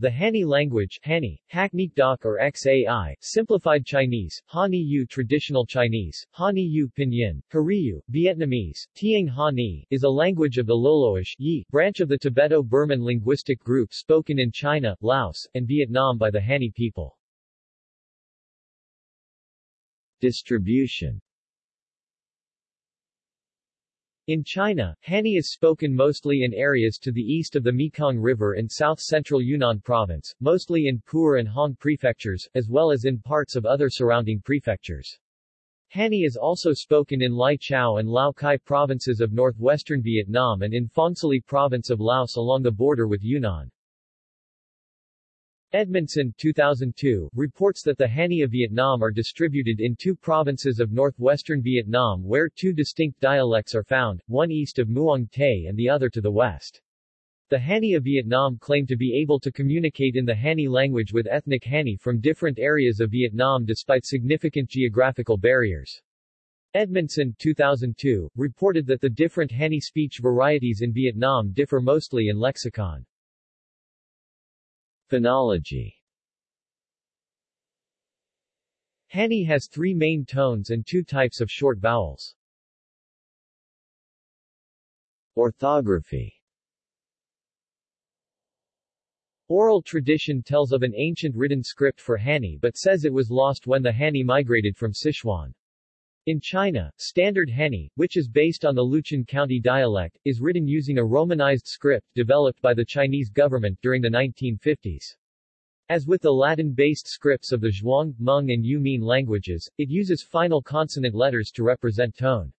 The Hani language Hani, Hackneat Doc or XAI, Simplified Chinese, Hani Yu Traditional Chinese, Hani Yu Pinyin, Hariyu, Vietnamese, Tieng Hani, is a language of the Loloish Yi branch of the Tibeto-Burman linguistic group spoken in China, Laos, and Vietnam by the Hani people. Distribution in China, Hani is spoken mostly in areas to the east of the Mekong River in south-central Yunnan province, mostly in Pu'er and Hong prefectures, as well as in parts of other surrounding prefectures. Hani is also spoken in Lai Chau and Lao Cai provinces of northwestern Vietnam and in Phongsali province of Laos along the border with Yunnan. Edmondson 2002, reports that the Hani of Vietnam are distributed in two provinces of northwestern Vietnam where two distinct dialects are found, one east of Muang Tay and the other to the west. The Hani of Vietnam claim to be able to communicate in the Hani language with ethnic Hani from different areas of Vietnam despite significant geographical barriers. Edmondson 2002, reported that the different Hani speech varieties in Vietnam differ mostly in lexicon. Phonology Hani has three main tones and two types of short vowels. Orthography Oral tradition tells of an ancient written script for Hani but says it was lost when the Hani migrated from Sichuan. In China, Standard Hani, which is based on the Luchun County dialect, is written using a Romanized script developed by the Chinese government during the 1950s. As with the Latin-based scripts of the Zhuang, Hmong and Yu-Min languages, it uses final consonant letters to represent tone.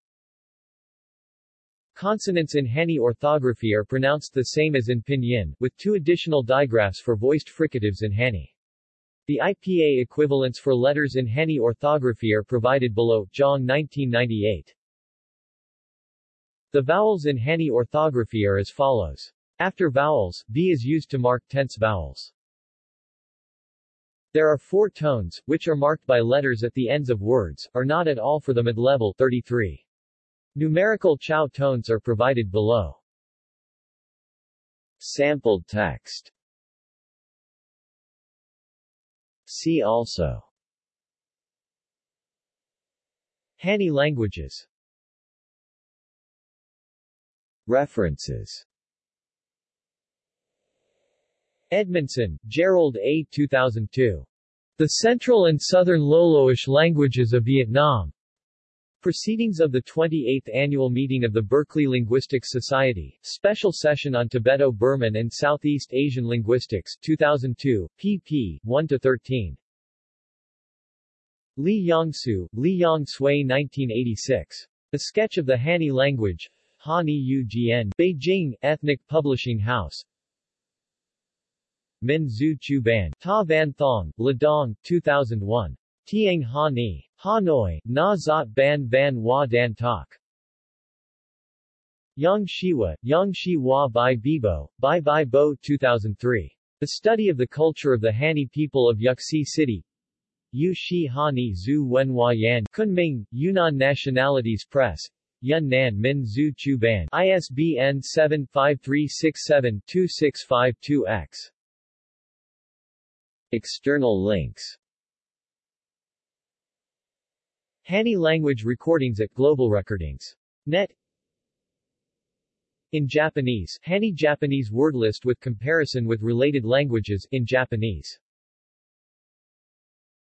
Consonants in Hani orthography are pronounced the same as in Pinyin, with two additional digraphs for voiced fricatives in Hani. The IPA equivalents for letters in Hani orthography are provided below, Zhang 1998. The vowels in Hani orthography are as follows. After vowels, B is used to mark tense vowels. There are four tones, which are marked by letters at the ends of words, are not at all for the mid-level 33. Numerical Chao tones are provided below. Sampled text See also Hani languages References Edmondson, Jerold A. 2002. The Central and Southern Loloish Languages of Vietnam. Proceedings of the 28th Annual Meeting of the Berkeley Linguistics Society, Special Session on Tibeto-Burman and Southeast Asian Linguistics, 2002, pp. 1-13. Li Yongsu, Li Yong Sui 1986. A Sketch of the Hani Language, Hani Ugn, Beijing, Ethnic Publishing House. Min Zhu Chu Ban, Ta Van Thong, Ladong, 2001. Tieng Ha Ni. Hanoi, Na Zot Ban Van Wa Dan Tak. Yang Shiwa, Yang Shi Wa Bai Bibo, Bai Bai Bo 2003. The Study of the Culture of the Hani People of Yuxi City. Yu Shi Hani Zhu Wenhua Yan, Kunming, Yunnan Nationalities Press. Yunnan Min Zhu Chu Ban, ISBN 75367-2652-X. External links Hani language recordings at Global Recordings. Net In Japanese, Hani Japanese word list with comparison with related languages in Japanese